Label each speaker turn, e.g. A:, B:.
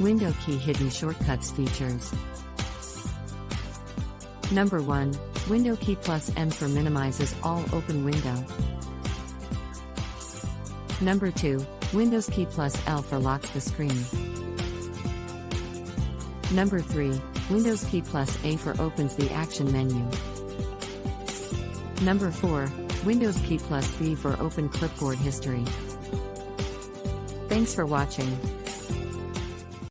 A: Window key hidden shortcuts features. Number 1. Window key plus M for minimizes all open window. Number 2. Windows key plus L for locks the screen. Number 3. Windows key plus A for opens the action menu. Number 4. Windows key plus B for open clipboard history. Thanks for watching.